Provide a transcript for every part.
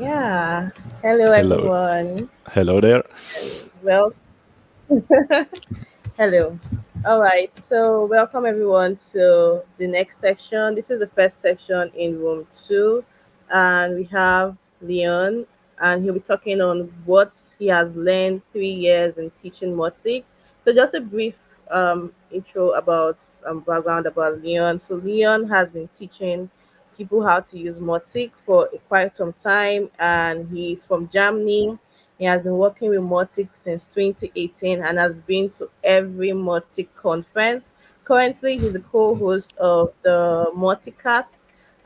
Yeah. Hello, Hello. everyone. Hello there. Well, hello. All right. So, welcome everyone to the next section. This is the first section in room two, and we have Leon, and he'll be talking on what he has learned three years in teaching Mautic. So, just a brief um, intro about um, background about Leon. So, Leon has been teaching people how to use Mautic for quite some time, and he's from Germany he has been working with Mautic since 2018 and has been to every Mautic conference. Currently, he's the co-host of the Mauticast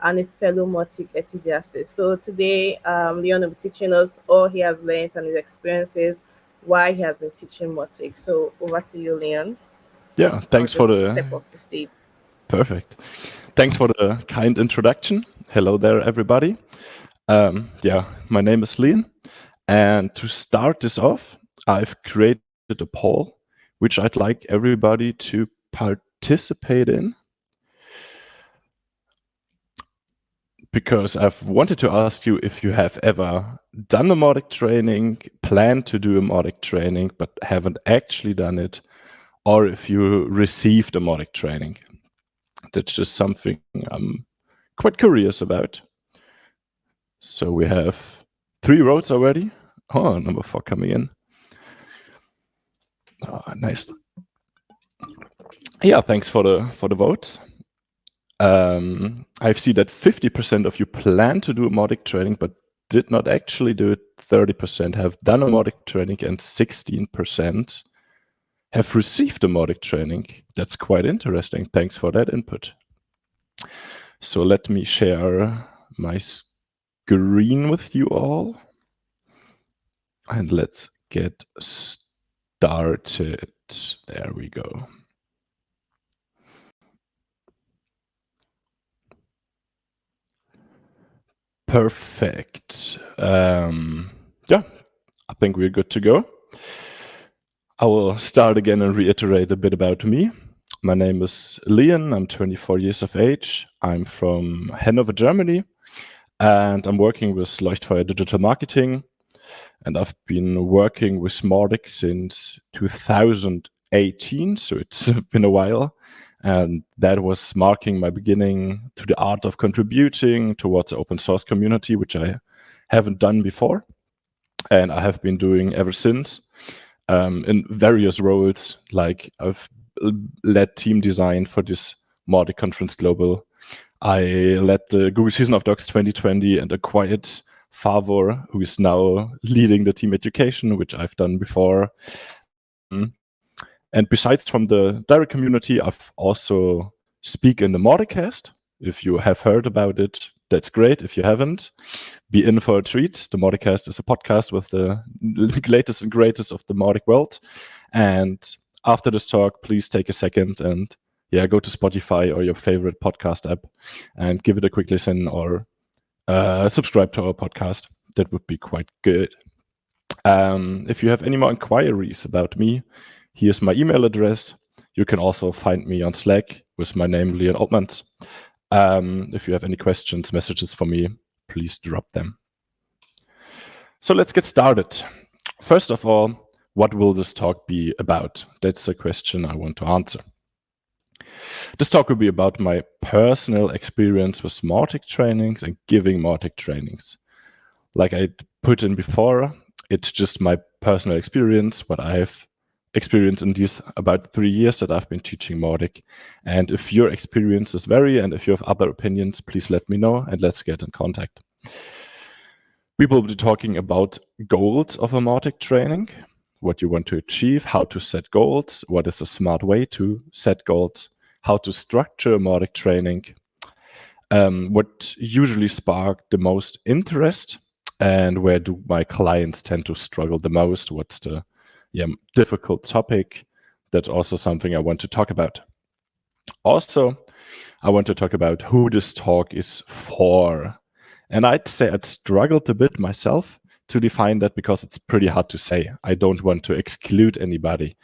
and a fellow Mautic enthusiast. So today, um, Leon will be teaching us all he has learned and his experiences, why he has been teaching Mautic. So over to you, Leon. Yeah, thanks for the the stage. Perfect. Thanks for the kind introduction. Hello there, everybody. Um, yeah, my name is Leon, and to start this off, I've created a poll which I'd like everybody to participate in. Because I've wanted to ask you if you have ever done a Mautic training, plan to do a Mautic training, but haven't actually done it, or if you received a Mautic training. That's just something I'm quite curious about. So we have three roads already. Oh, number four coming in. Oh, nice. Yeah, thanks for the for the votes. Um, I see that 50% of you plan to do a Mautic training, but did not actually do it. 30% have done a Mautic training, and 16% have received a Mautic training. That's quite interesting. Thanks for that input. So let me share my screen with you all. And let's get started. There we go. Perfect. Um, yeah, I think we're good to go. I will start again and reiterate a bit about me. My name is Leon. I'm 24 years of age. I'm from Hanover, Germany, and I'm working with Leuchtfeuer Digital Marketing and I've been working with Mautic since 2018, so it's been a while. And that was marking my beginning to the art of contributing towards the open source community, which I haven't done before. And I have been doing ever since um, in various roles, like I've led team design for this Mautic Conference Global. I led the Google Season of Docs 2020 and acquired Favor, who is now leading the team education, which I've done before. Mm. And besides from the direct community, I've also speak in the Mauticast. If you have heard about it, that's great. If you haven't, be in for a treat. The Mauticast is a podcast with the latest and greatest of the Mautic world. And after this talk, please take a second and yeah, go to Spotify or your favorite podcast app and give it a quick listen or uh, subscribe to our podcast. That would be quite good. Um, if you have any more inquiries about me, here's my email address. You can also find me on Slack with my name, Leon Altmans. Um, if you have any questions, messages for me, please drop them. So let's get started. First of all, what will this talk be about? That's a question I want to answer. This talk will be about my personal experience with Mautic trainings and giving Mautic trainings. Like I put in before, it's just my personal experience, what I've experienced in these about three years that I've been teaching Mautic. And if your experiences vary and if you have other opinions, please let me know and let's get in contact. We will be talking about goals of a Mautic training, what you want to achieve, how to set goals, what is a smart way to set goals, how to structure Mautic training, um, what usually spark the most interest, and where do my clients tend to struggle the most? What's the yeah, difficult topic? That's also something I want to talk about. Also, I want to talk about who this talk is for. And I'd say I'd struggled a bit myself to define that because it's pretty hard to say. I don't want to exclude anybody.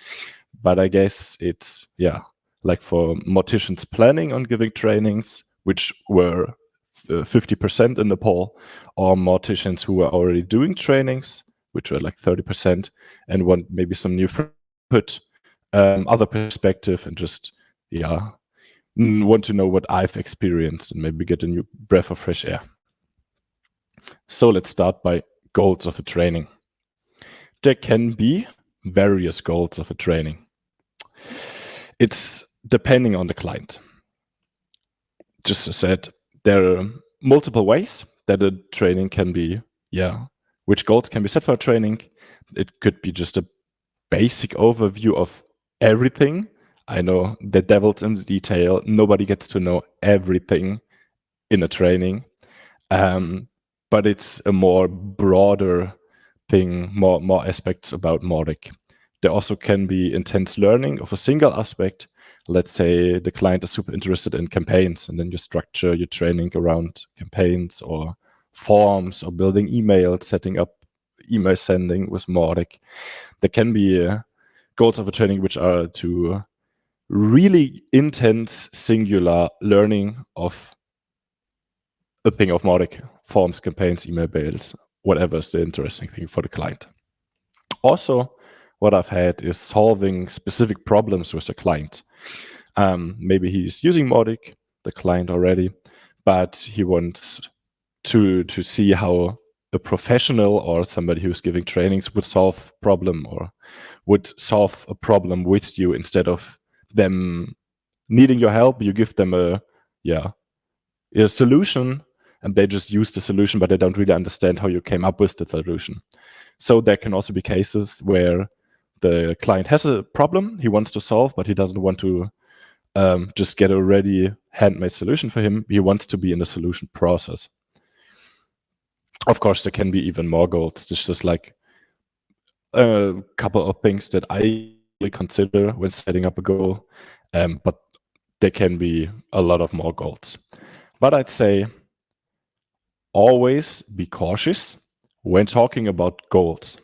But I guess it's, yeah, like for Mauticians planning on giving trainings, which were uh, 50% in the poll, or Mauticians who are already doing trainings, which were like 30%, and want maybe some new put um, other perspective and just yeah want to know what I've experienced and maybe get a new breath of fresh air. So let's start by goals of a training. There can be various goals of a training. It's depending on the client. Just as I said, there are multiple ways that a training can be, yeah, which goals can be set for training. It could be just a basic overview of everything. I know the devil's in the detail. Nobody gets to know everything in a training. Um, but it's a more broader thing, more, more aspects about Mautic. There also can be intense learning of a single aspect. Let's say the client is super interested in campaigns, and then you structure your training around campaigns or forms or building emails, setting up email sending with Mautic. There can be uh, goals of a training which are to really intense singular learning of a thing of Mautic, forms, campaigns, email bails, whatever is the interesting thing for the client. Also, what I've had is solving specific problems with the client. Um, maybe he's using Mautic, the client already, but he wants to to see how a professional or somebody who's giving trainings would solve problem or would solve a problem with you instead of them needing your help. You give them a yeah a solution and they just use the solution but they don't really understand how you came up with the solution. So there can also be cases where the client has a problem he wants to solve but he doesn't want to um, just get a ready handmade solution for him. He wants to be in the solution process of course, there can be even more goals. There's just like a couple of things that I consider when setting up a goal, um, but there can be a lot of more goals. But I'd say always be cautious when talking about goals.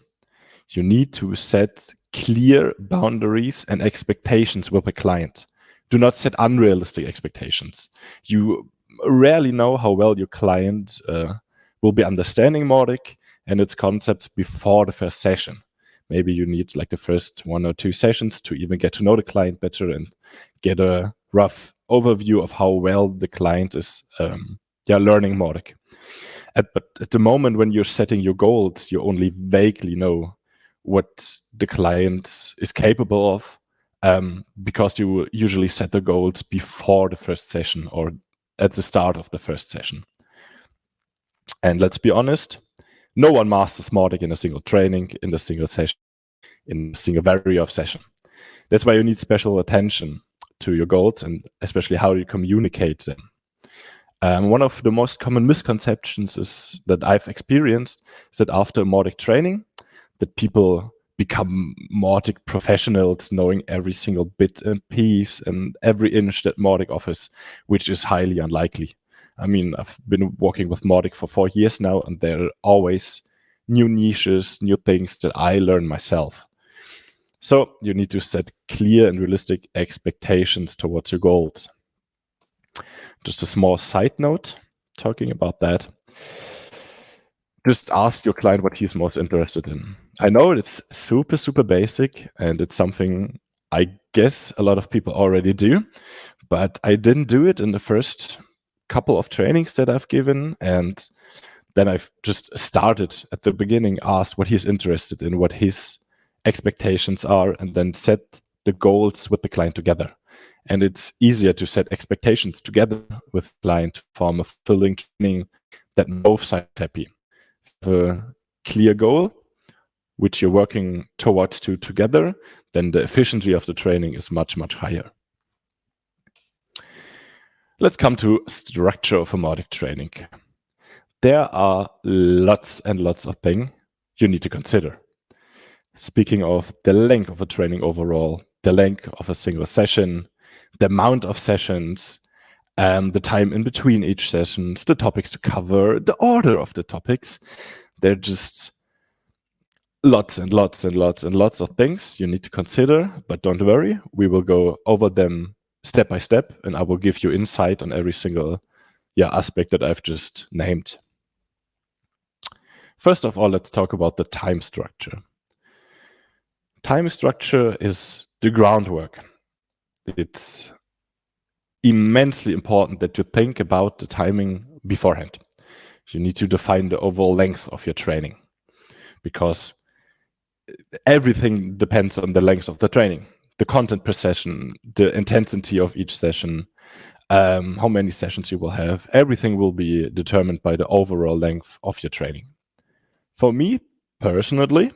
You need to set clear boundaries and expectations with a client. Do not set unrealistic expectations. You rarely know how well your client uh, will be understanding Mautic and its concepts before the first session. Maybe you need like the first one or two sessions to even get to know the client better and get a rough overview of how well the client is um, yeah, learning Mautic. At, but at the moment when you're setting your goals, you only vaguely know what the client is capable of um, because you usually set the goals before the first session or at the start of the first session. And let's be honest, no one masters Mautic in a single training, in a single session, in a single area of session. That's why you need special attention to your goals and especially how you communicate them. Um, one of the most common misconceptions is that I've experienced is that after Mautic training, that people become Mautic professionals, knowing every single bit and piece and every inch that Mautic offers, which is highly unlikely. I mean, I've been working with Mautic for four years now, and there are always new niches, new things that I learn myself. So you need to set clear and realistic expectations towards your goals. Just a small side note talking about that. Just ask your client what he's most interested in. I know it's super, super basic and it's something I guess a lot of people already do, but I didn't do it in the first couple of trainings that I've given and then I've just started at the beginning, asked what he's interested in, what his expectations are, and then set the goals with the client together. And it's easier to set expectations together with client form a fulfilling training that both sides happy. The clear goal, which you're working towards to together, then the efficiency of the training is much, much higher. Let's come to structure of a Mautic training. There are lots and lots of things you need to consider. Speaking of the length of a training overall, the length of a single session, the amount of sessions, um, the time in between each sessions, the topics to cover, the order of the topics. There are just lots and lots and lots and lots of things you need to consider, but don't worry, we will go over them step by step, and I will give you insight on every single yeah aspect that I've just named. First of all, let's talk about the time structure. Time structure is the groundwork. It's immensely important that you think about the timing beforehand. You need to define the overall length of your training because everything depends on the length of the training, the content per session, the intensity of each session, um, how many sessions you will have. Everything will be determined by the overall length of your training. For me personally,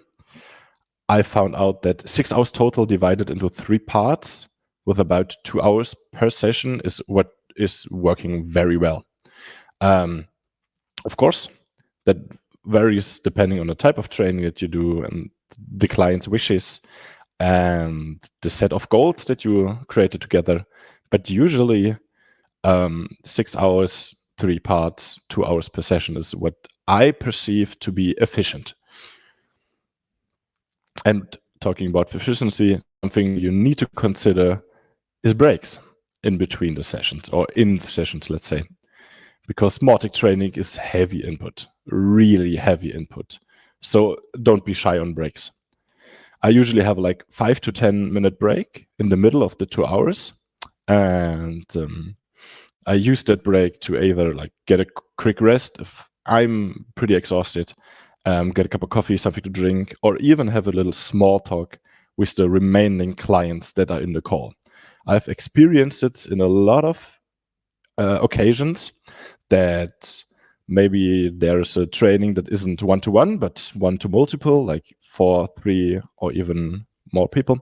I found out that six hours total divided into three parts with about two hours per session is what is working very well. Um, of course, that varies depending on the type of training that you do and the client's wishes and the set of goals that you created together. But usually, um, six hours, three parts, two hours per session is what I perceive to be efficient. And talking about efficiency, something you need to consider is breaks in between the sessions or in the sessions, let's say, because Mautic training is heavy input, really heavy input. So don't be shy on breaks. I usually have like five to 10 minute break in the middle of the two hours. And um, I use that break to either like get a quick rest if I'm pretty exhausted, um, get a cup of coffee, something to drink, or even have a little small talk with the remaining clients that are in the call. I've experienced it in a lot of uh, occasions that maybe there's a training that isn't one to one, but one to multiple, like four, three, or even more people.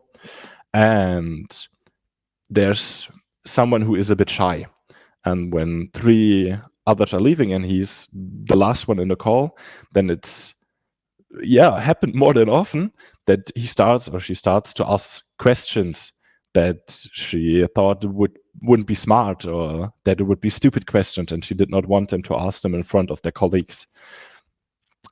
And there's someone who is a bit shy. And when three others are leaving and he's the last one in the call, then it's yeah, happened more than often that he starts or she starts to ask questions that she thought would wouldn't be smart or that it would be stupid questions and she did not want them to ask them in front of their colleagues.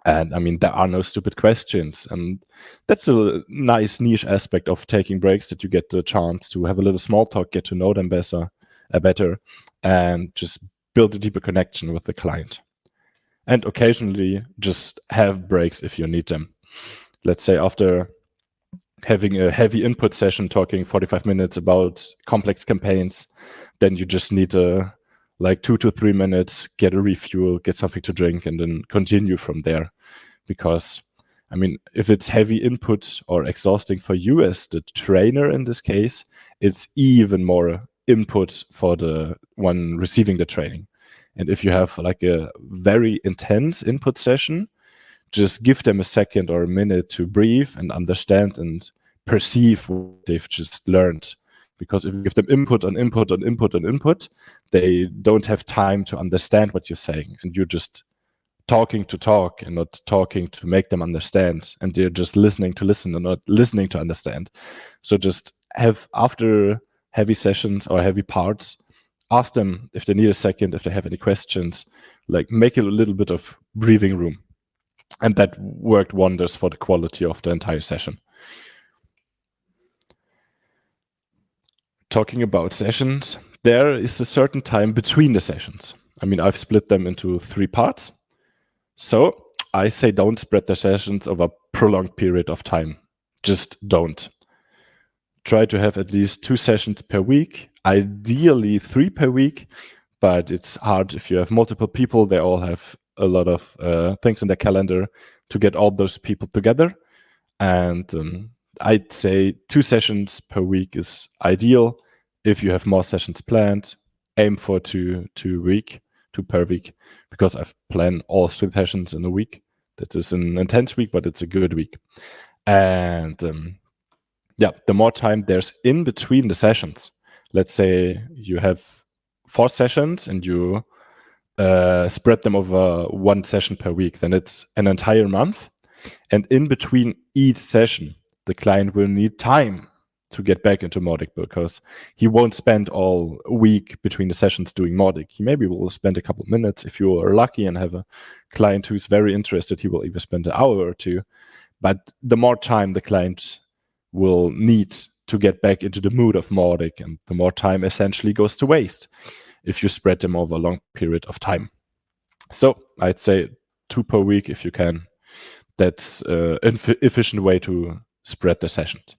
And i mean there are no stupid questions and that's a nice niche aspect of taking breaks that you get the chance to have a little small talk get to know them better uh, better and just build a deeper connection with the client. And occasionally just have breaks if you need them. Let's say after having a heavy input session talking 45 minutes about complex campaigns then you just need a like two to three minutes get a refuel get something to drink and then continue from there. Because i mean if it's heavy input or exhausting for you as the trainer in this case it's even more input for the one receiving the training. And if you have like a very intense input session just give them a second or a minute to breathe and understand and perceive what they've just learned. Because if you give them input on input on input on input, they don't have time to understand what you're saying. And you're just talking to talk and not talking to make them understand. And they're just listening to listen and not listening to understand. So just have, after heavy sessions or heavy parts, ask them if they need a second, if they have any questions, like make it a little bit of breathing room and that worked wonders for the quality of the entire session. Talking about sessions, there is a certain time between the sessions. I mean, I've split them into three parts. So I say don't spread the sessions over a prolonged period of time. Just don't. Try to have at least two sessions per week, ideally three per week, but it's hard if you have multiple people. They all have a lot of uh, things in their calendar to get all those people together. And um, I'd say two sessions per week is ideal. If you have more sessions planned, aim for two two week, two per week, because I've planned all three sessions in a week. That is an intense week, but it's a good week. And um, yeah, the more time there's in between the sessions. Let's say you have four sessions and you uh, spread them over one session per week, then it's an entire month. And in between each session, the client will need time to get back into Mautic because he won't spend all week between the sessions doing Mautic. He maybe will spend a couple minutes. If you are lucky and have a client who's very interested, he will even spend an hour or two. But the more time the client will need to get back into the mood of Mautic and the more time essentially goes to waste if you spread them over a long period of time. So I'd say two per week if you can. That's uh, an efficient way to spread the sessions.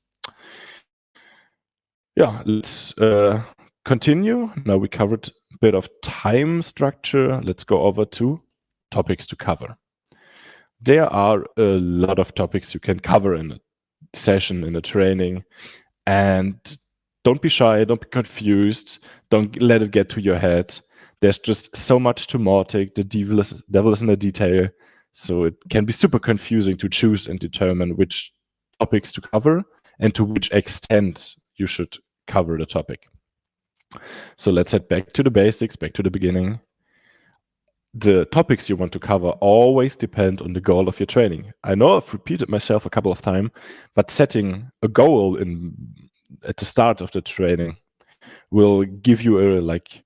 Yeah, let's uh, continue. Now we covered a bit of time structure. Let's go over to topics to cover. There are a lot of topics you can cover in a session, in a training, and don't be shy, don't be confused, don't let it get to your head. There's just so much to Mautic. The devil is, devil is in the detail. So it can be super confusing to choose and determine which topics to cover and to which extent you should cover the topic. So let's head back to the basics, back to the beginning. The topics you want to cover always depend on the goal of your training. I know I've repeated myself a couple of times, but setting a goal in at the start of the training will give you a like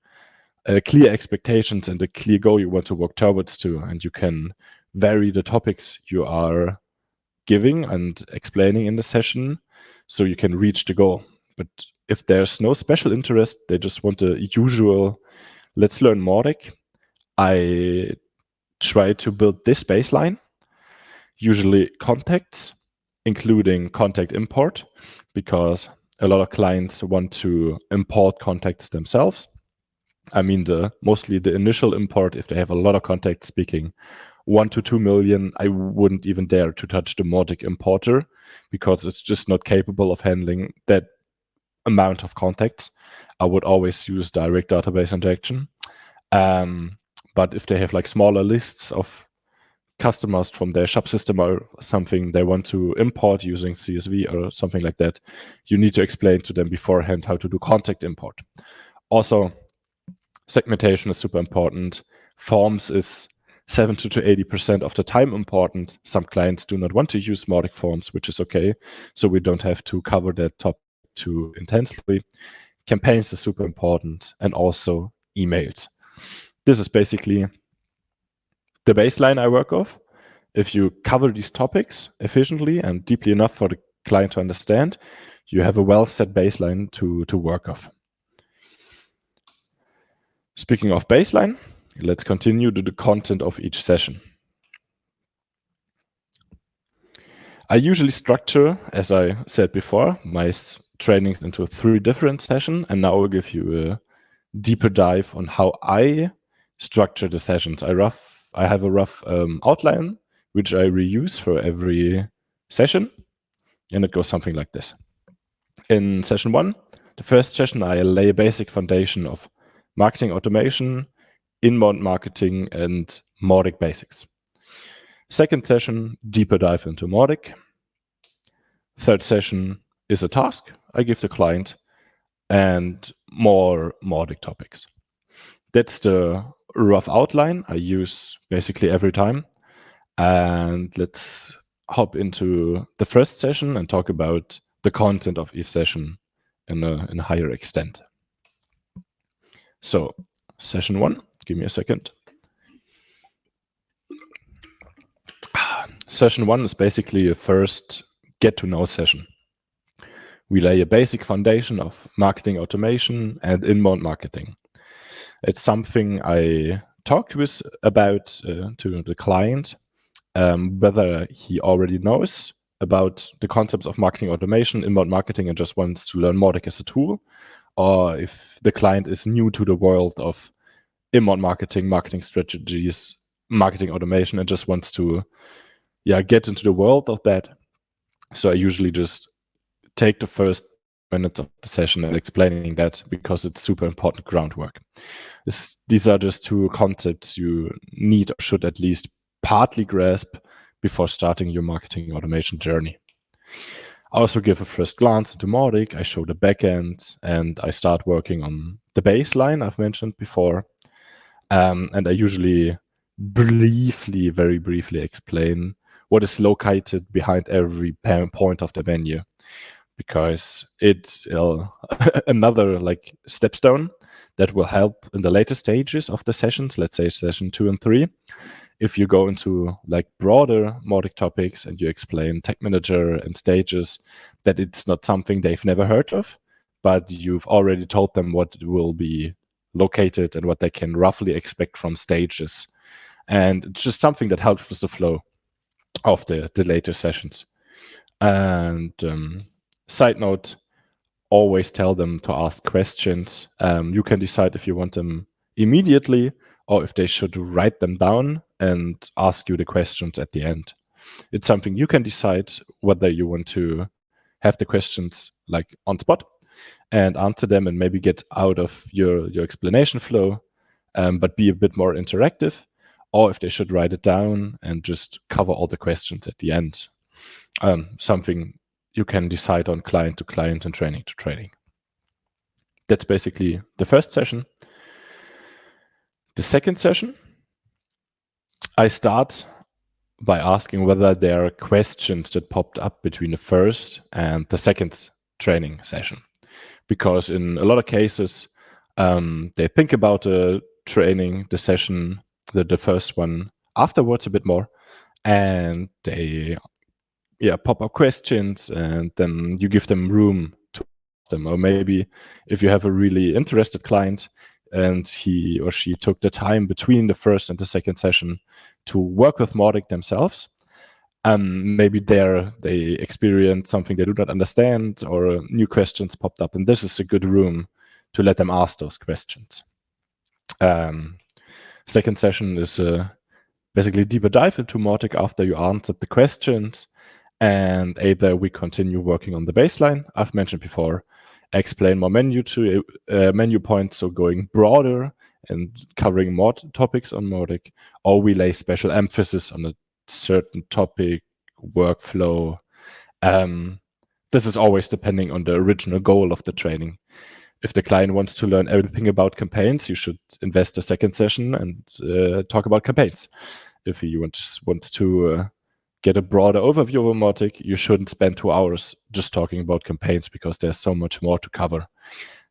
a clear expectations and a clear goal you want to work towards to and you can vary the topics you are giving and explaining in the session so you can reach the goal. But if there's no special interest, they just want the usual, let's learn Mautic, I try to build this baseline, usually contacts, including contact import, because a lot of clients want to import contacts themselves. I mean, the mostly the initial import, if they have a lot of contacts speaking one to two million, I wouldn't even dare to touch the Mautic importer because it's just not capable of handling that amount of contacts, I would always use direct database injection. Um, but if they have like smaller lists of customers from their shop system or something they want to import using CSV or something like that, you need to explain to them beforehand how to do contact import. Also, segmentation is super important. Forms is 70 to 80% of the time important. Some clients do not want to use Mautic forms, which is okay. So we don't have to cover that top too intensely. Campaigns is super important and also emails. This is basically the baseline I work off. If you cover these topics efficiently and deeply enough for the client to understand, you have a well set baseline to, to work off. Speaking of baseline, let's continue to the content of each session. I usually structure, as I said before, my trainings into three different sessions, and now I'll give you a deeper dive on how I structure the sessions. I rough, I have a rough um, outline which I reuse for every session, and it goes something like this. In session one, the first session, I lay a basic foundation of marketing automation, inbound marketing, and Mautic basics. Second session, deeper dive into Mautic. Third session is a task I give the client and more Mautic topics. That's the rough outline I use basically every time. And let's hop into the first session and talk about the content of each session in a, in a higher extent. So session one, give me a second. Session one is basically a first get to know session we lay a basic foundation of marketing automation and inbound marketing. It's something I talked with about uh, to the client, um, whether he already knows about the concepts of marketing automation, inbound marketing, and just wants to learn Mautic as a tool, or if the client is new to the world of inbound marketing, marketing strategies, marketing automation, and just wants to yeah get into the world of that. So I usually just take the first minutes of the session and explaining that because it's super important groundwork. This, these are just two concepts you need or should at least partly grasp before starting your marketing automation journey. I also give a first glance into Mautic, I show the backend, and I start working on the baseline I've mentioned before. Um, and I usually briefly, very briefly explain what is located behind every point of the menu because it's uh, another like stepstone that will help in the later stages of the sessions, let's say session two and three. If you go into like broader Mautic topics and you explain Tag manager and stages, that it's not something they've never heard of, but you've already told them what will be located and what they can roughly expect from stages. And it's just something that helps with the flow of the, the later sessions. And um, side note, always tell them to ask questions. Um, you can decide if you want them immediately or if they should write them down and ask you the questions at the end. It's something you can decide whether you want to have the questions like on spot and answer them and maybe get out of your, your explanation flow, um, but be a bit more interactive, or if they should write it down and just cover all the questions at the end. Um, something you can decide on client to client and training to training. That's basically the first session. The second session, I start by asking whether there are questions that popped up between the first and the second training session. Because in a lot of cases, um, they think about the training, the session, the, the first one afterwards a bit more, and they yeah pop up questions, and then you give them room to ask them. Or maybe if you have a really interested client, and he or she took the time between the first and the second session to work with Mautic themselves. Um, maybe there they experience something they do not understand or new questions popped up. And this is a good room to let them ask those questions. Um, second session is uh, basically deeper dive into Mautic after you answered the questions. And either we continue working on the baseline I've mentioned before, explain more menu to uh, menu points, so going broader and covering more topics on Mautic, or we lay special emphasis on a certain topic, workflow. Um, this is always depending on the original goal of the training. If the client wants to learn everything about campaigns, you should invest a second session and uh, talk about campaigns. If he wants, wants to uh, get a broader overview of Mautic, you shouldn't spend two hours just talking about campaigns because there's so much more to cover.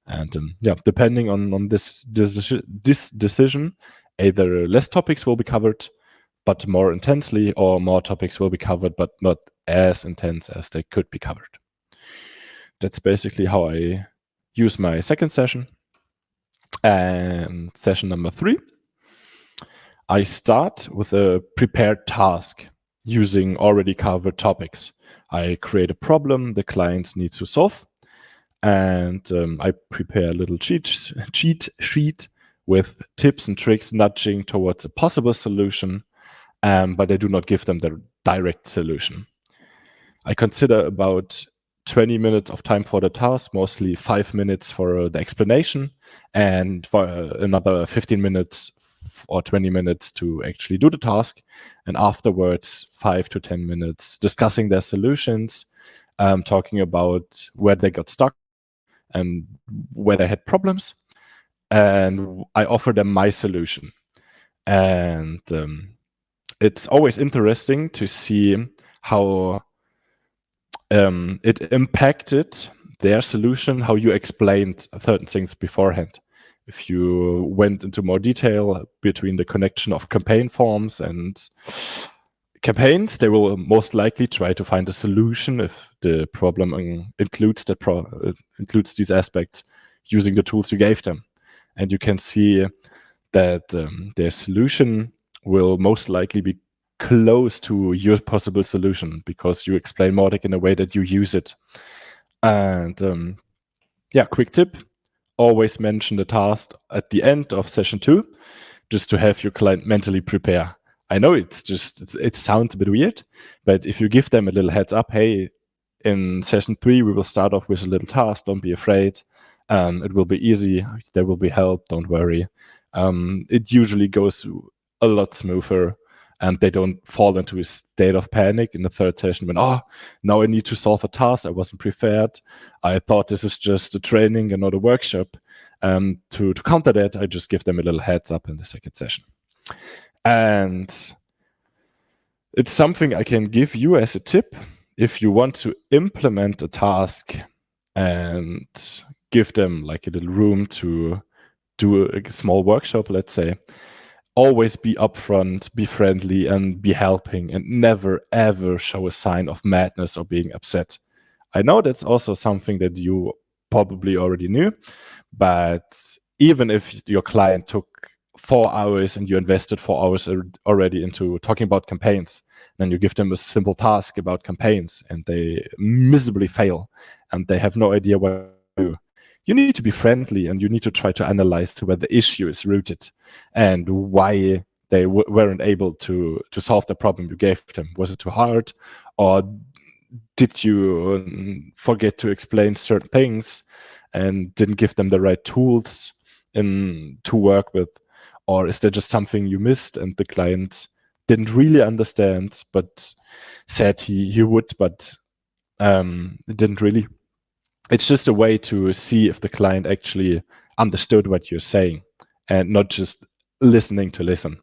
And um, yeah, depending on, on this, this, this decision, either less topics will be covered, but more intensely, or more topics will be covered, but not as intense as they could be covered. That's basically how I use my second session. And session number three, I start with a prepared task using already covered topics. I create a problem the clients need to solve, and um, I prepare a little cheat, cheat sheet with tips and tricks nudging towards a possible solution, um, but I do not give them the direct solution. I consider about 20 minutes of time for the task, mostly five minutes for the explanation, and for uh, another 15 minutes or 20 minutes to actually do the task. And afterwards, five to 10 minutes discussing their solutions, um, talking about where they got stuck and where they had problems. And I offer them my solution. And um, it's always interesting to see how um, it impacted their solution, how you explained certain things beforehand if you went into more detail between the connection of campaign forms and campaigns, they will most likely try to find a solution if the problem includes that pro uh, includes these aspects using the tools you gave them. And you can see that um, their solution will most likely be close to your possible solution because you explain Mautic in a way that you use it. And um, yeah, quick tip, always mention the task at the end of session two, just to have your client mentally prepare. I know it's just, it's, it sounds a bit weird, but if you give them a little heads up, hey, in session three, we will start off with a little task. Don't be afraid. Um, it will be easy. There will be help. Don't worry. Um, it usually goes a lot smoother and they don't fall into a state of panic in the third session when, oh, now I need to solve a task. I wasn't prepared. I thought this is just a training and not a workshop. Um, to, to counter that, I just give them a little heads up in the second session. And it's something I can give you as a tip if you want to implement a task and give them like a little room to do a small workshop, let's say, always be upfront, be friendly, and be helping, and never ever show a sign of madness or being upset. I know that's also something that you probably already knew, but even if your client took four hours and you invested four hours already into talking about campaigns, then you give them a simple task about campaigns and they miserably fail and they have no idea what to do. You need to be friendly and you need to try to analyze to where the issue is rooted and why they weren't able to to solve the problem you gave them. Was it too hard, or did you um, forget to explain certain things and didn't give them the right tools in to work with, or is there just something you missed and the client didn't really understand but said he he would but um, didn't really? It's just a way to see if the client actually understood what you're saying and not just listening to listen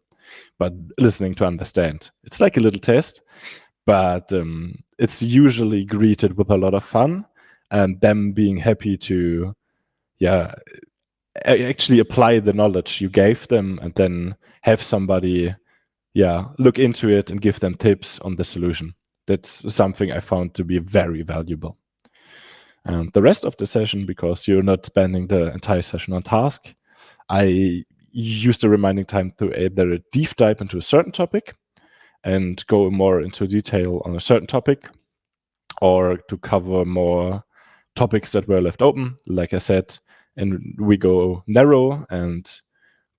but listening to understand. It's like a little test, but um, it's usually greeted with a lot of fun and them being happy to, yeah, actually apply the knowledge you gave them and then have somebody, yeah, look into it and give them tips on the solution. That's something I found to be very valuable. And the rest of the session, because you're not spending the entire session on task, I use the remaining time to either deep dive into a certain topic and go more into detail on a certain topic or to cover more topics that were left open. Like I said, and we go narrow and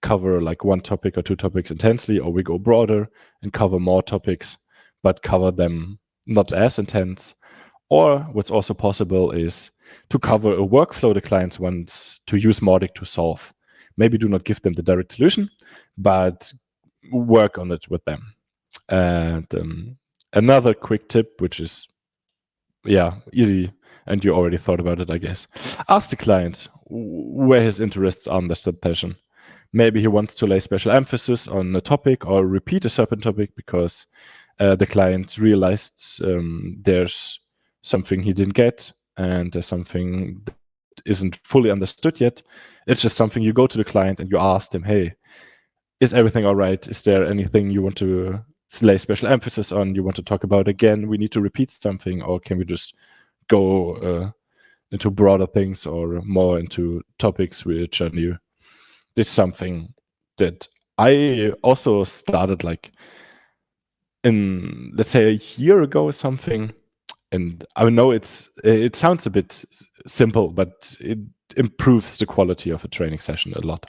cover like one topic or two topics intensely, or we go broader and cover more topics, but cover them not as intense. Or what's also possible is to cover a workflow the clients wants to use Mautic to solve maybe do not give them the direct solution, but work on it with them. And um, another quick tip, which is, yeah, easy, and you already thought about it, I guess. Ask the client where his interests are in the session. Maybe he wants to lay special emphasis on a topic or repeat a certain topic because uh, the client realized um, there's something he didn't get and there's something isn't fully understood yet. It's just something you go to the client and you ask them, hey, is everything all right? Is there anything you want to lay special emphasis on, you want to talk about again? We need to repeat something, or can we just go uh, into broader things or more into topics which are new? This is something that I also started like in, let's say, a year ago or something and I know it's it sounds a bit simple, but it improves the quality of a training session a lot.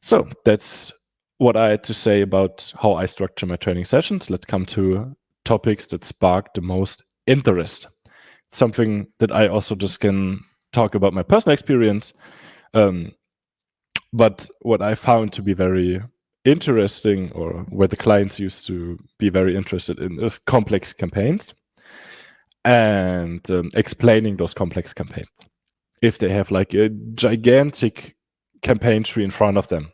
So that's what I had to say about how I structure my training sessions. Let's come to topics that spark the most interest. Something that I also just can talk about my personal experience. Um, but what I found to be very interesting or where the clients used to be very interested in is complex campaigns and um, explaining those complex campaigns. If they have like a gigantic campaign tree in front of them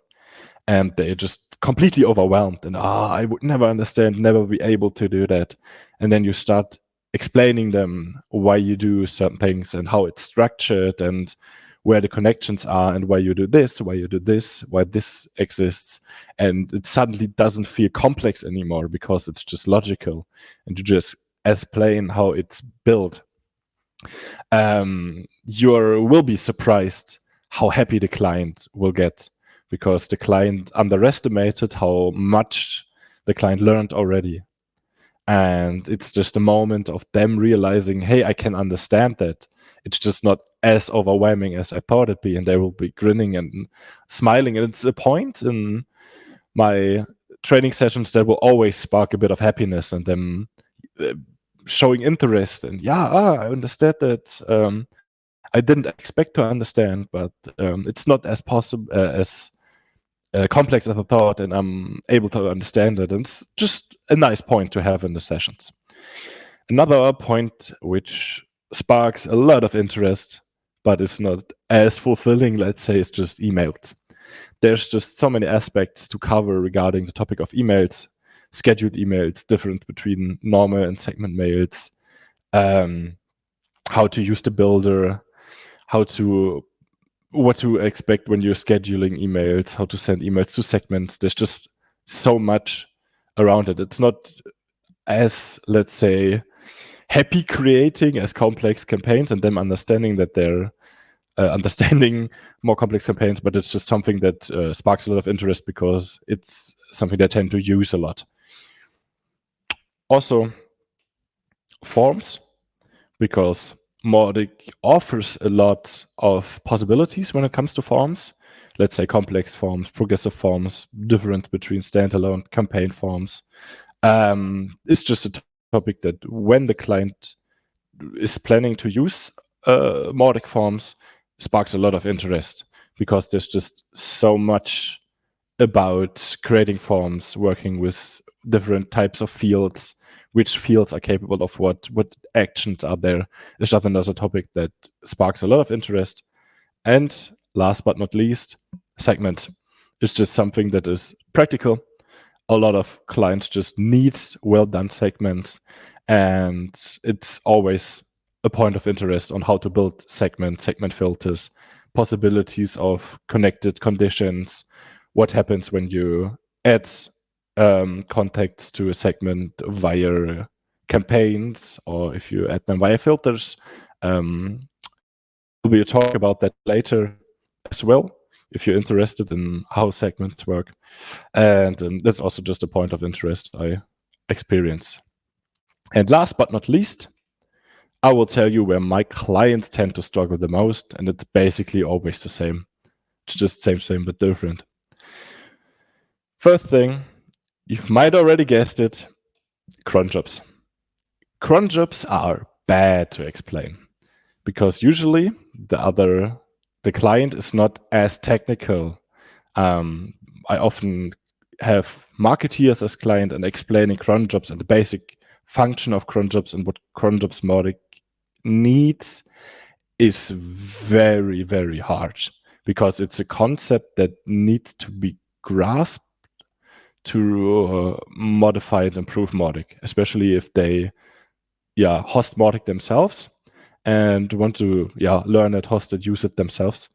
and they're just completely overwhelmed and ah, I would never understand, never be able to do that. And then you start explaining them why you do certain things and how it's structured and where the connections are and why you do this, why you do this, why this exists. And it suddenly doesn't feel complex anymore because it's just logical and you just explain how it's built, um, you will be surprised how happy the client will get because the client underestimated how much the client learned already. And it's just a moment of them realizing, hey, I can understand that. It's just not as overwhelming as I thought it'd be. And they will be grinning and smiling. And it's a point in my training sessions that will always spark a bit of happiness and them showing interest and yeah ah, i understand that um, i didn't expect to understand but um, it's not as possible uh, as uh, complex as i thought and i'm able to understand it. And it's just a nice point to have in the sessions. Another point which sparks a lot of interest but is not as fulfilling let's say is just emails. There's just so many aspects to cover regarding the topic of emails scheduled emails, difference between normal and segment mails, um, how to use the builder, how to what to expect when you're scheduling emails, how to send emails to segments. There's just so much around it. It's not as let's say happy creating as complex campaigns and them understanding that they're uh, understanding more complex campaigns, but it's just something that uh, sparks a lot of interest because it's something they tend to use a lot. Also, forms, because Mautic offers a lot of possibilities when it comes to forms. Let's say complex forms, progressive forms, difference between standalone campaign forms. Um, it's just a topic that when the client is planning to use uh, Mautic forms, sparks a lot of interest because there's just so much about creating forms, working with different types of fields, which fields are capable of what, what actions are there. It's just another topic that sparks a lot of interest. And last but not least, segment. It's just something that is practical. A lot of clients just need well done segments, and it's always a point of interest on how to build segment, segment filters, possibilities of connected conditions, what happens when you add um, contacts to a segment via campaigns, or if you add them via filters. Um, we'll talk about that later as well, if you're interested in how segments work. And um, that's also just a point of interest I experience. And last but not least, I will tell you where my clients tend to struggle the most, and it's basically always the same. It's just same, same, but different. First thing, you might already guessed it, cron jobs. Cron jobs are bad to explain because usually the other, the client is not as technical. Um, I often have marketeers as client and explaining cron jobs and the basic function of cron jobs and what cron jobs Mautic needs is very, very hard because it's a concept that needs to be grasped to uh, modify and improve Mautic, especially if they yeah host Mautic themselves and want to yeah learn it, host it, use it themselves,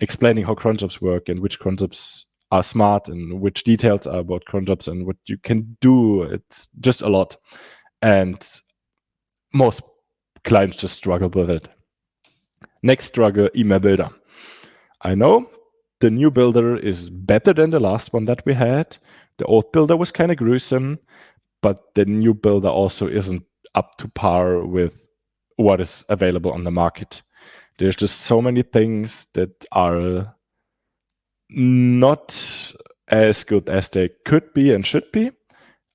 explaining how cron jobs work and which cron jobs are smart and which details are about cron jobs and what you can do. It's just a lot. And most clients just struggle with it. Next struggle, email builder. I know the new builder is better than the last one that we had. The old builder was kind of gruesome, but the new builder also isn't up to par with what is available on the market. There's just so many things that are not as good as they could be and should be.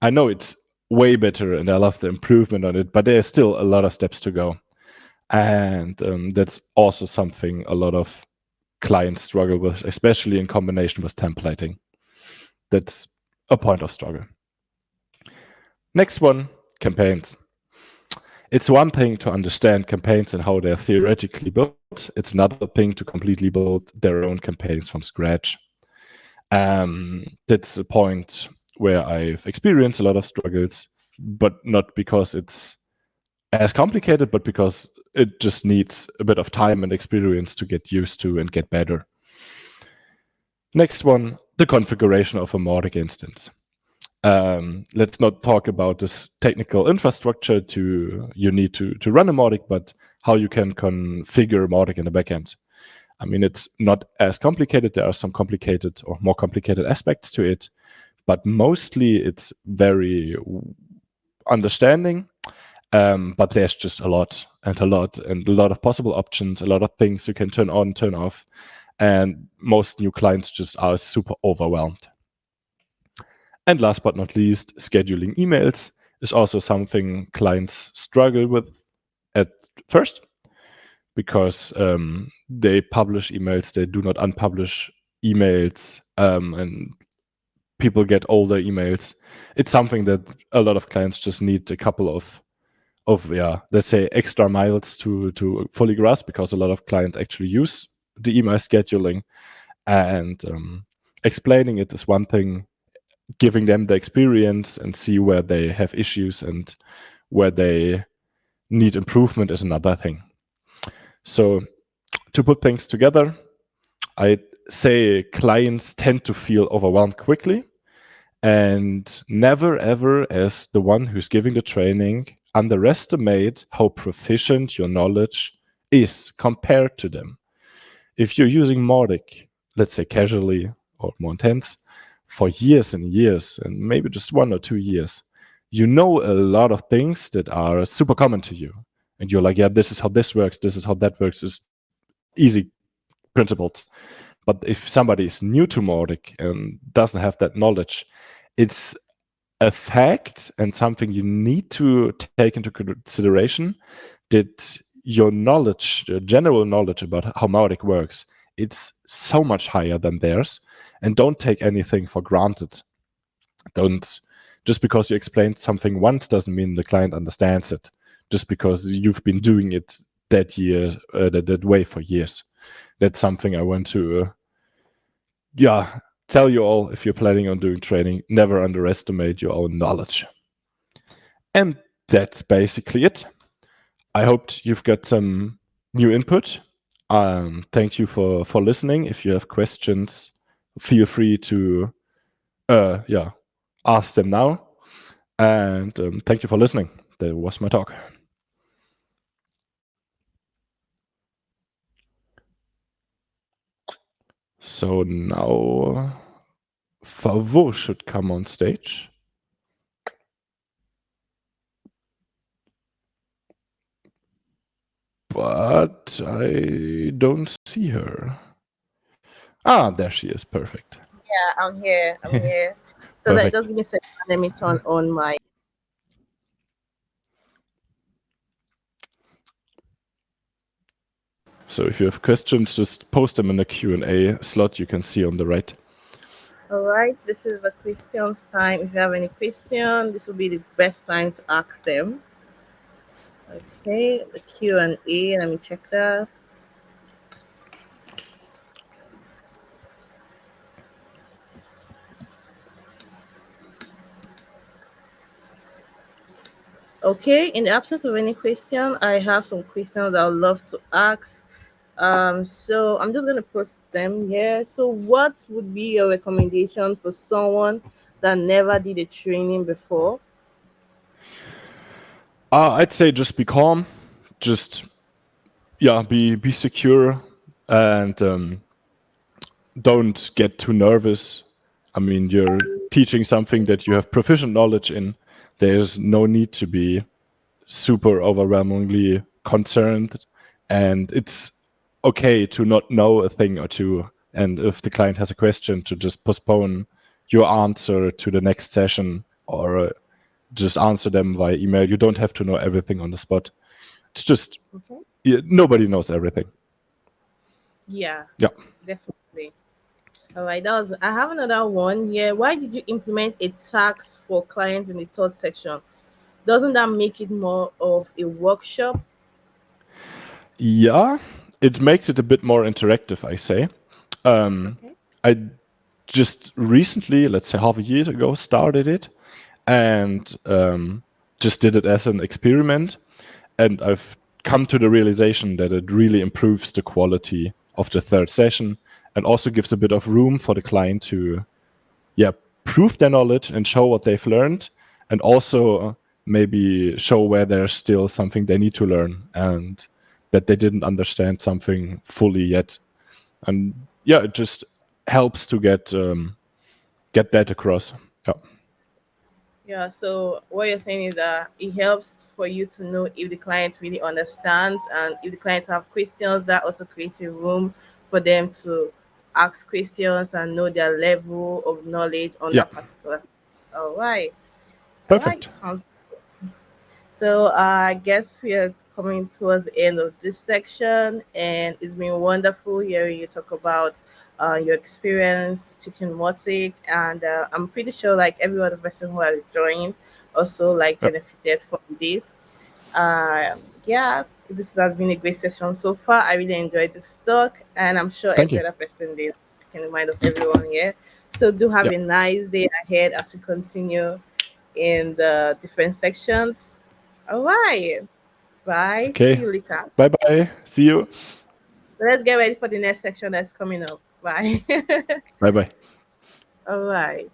I know it's way better and I love the improvement on it, but there's still a lot of steps to go. And um, that's also something a lot of clients struggle with, especially in combination with templating. That's a point of struggle. Next one, campaigns. It's one thing to understand campaigns and how they're theoretically built. It's another thing to completely build their own campaigns from scratch. Um, that's a point where I've experienced a lot of struggles, but not because it's as complicated, but because it just needs a bit of time and experience to get used to and get better. Next one, the configuration of a Mautic instance. Um, let's not talk about this technical infrastructure to you need to, to run a Mautic, but how you can configure Mautic in the backend. I mean, it's not as complicated. There are some complicated or more complicated aspects to it, but mostly it's very understanding. Um, but there's just a lot and a lot and a lot of possible options, a lot of things you can turn on, turn off. And most new clients just are super overwhelmed. And last but not least, scheduling emails is also something clients struggle with at first because um, they publish emails, they do not unpublish emails, um, and people get older emails. It's something that a lot of clients just need a couple of of yeah, let's say extra miles to to fully grasp because a lot of clients actually use the email scheduling. And um, explaining it is one thing giving them the experience and see where they have issues and where they need improvement is another thing. So to put things together i say clients tend to feel overwhelmed quickly and never ever as the one who's giving the training underestimate how proficient your knowledge is compared to them if you're using Mautic, let's say casually or more intense, for years and years, and maybe just one or two years, you know a lot of things that are super common to you. And you're like, yeah, this is how this works, this is how that works, is easy principles. But if somebody is new to Mautic and doesn't have that knowledge, it's a fact and something you need to take into consideration that your knowledge, your general knowledge about how Mautic works, it's so much higher than theirs. And don't take anything for granted. Don't just because you explained something once doesn't mean the client understands it. Just because you've been doing it that year, uh, that, that way for years. That's something I want to, uh, yeah, tell you all if you're planning on doing training. Never underestimate your own knowledge. And that's basically it. I hoped you've got some new input. Um, thank you for for listening. If you have questions, feel free to uh, yeah ask them now. And um, thank you for listening. That was my talk. So now Favo should come on stage. But I don't see her. Ah, there she is. Perfect. Yeah, I'm here. I'm here. So that just give me a second. Let me turn on my. So if you have questions, just post them in the Q&A slot you can see on the right. All right, this is the questions time. If you have any question, this will be the best time to ask them. Okay, the Q&A, let me check that. Okay, in the absence of any question, I have some questions that I would love to ask. Um, so I'm just going to post them here. So what would be your recommendation for someone that never did a training before? Uh, I'd say just be calm, just yeah, be be secure, and um, don't get too nervous. I mean, you're teaching something that you have proficient knowledge in there's no need to be super overwhelmingly concerned and it's okay to not know a thing or two and if the client has a question to just postpone your answer to the next session or uh, just answer them via email you don't have to know everything on the spot it's just okay. yeah, nobody knows everything yeah yeah definitely all right, that was. I have another one here. Why did you implement a tax for clients in the third section? Doesn't that make it more of a workshop? Yeah, it makes it a bit more interactive. I say. Um, okay. I just recently, let's say half a year ago, started it, and um, just did it as an experiment, and I've come to the realization that it really improves the quality of the third session and also gives a bit of room for the client to, yeah, prove their knowledge and show what they've learned, and also maybe show where there's still something they need to learn and that they didn't understand something fully yet. And yeah, it just helps to get um, get that across. Yeah. Yeah, so what you're saying is that it helps for you to know if the client really understands and if the clients have questions, that also creates a room for them to ask questions and know their level of knowledge on yeah. that particular. All right. Perfect. All right. Sounds good. So uh, I guess we are coming towards the end of this section, and it's been wonderful hearing you talk about uh, your experience teaching Mautic, and uh, I'm pretty sure like every other person who has joined also like benefited from this. Uh, yeah, this has been a great session so far. I really enjoyed this talk, and I'm sure Thank every you. other person did. I can remind of everyone here. So do have yep. a nice day ahead as we continue in the different sections. All right. Bye. Okay. Bye bye. See you. Let's get ready for the next section that's coming up. Bye. bye bye. All right.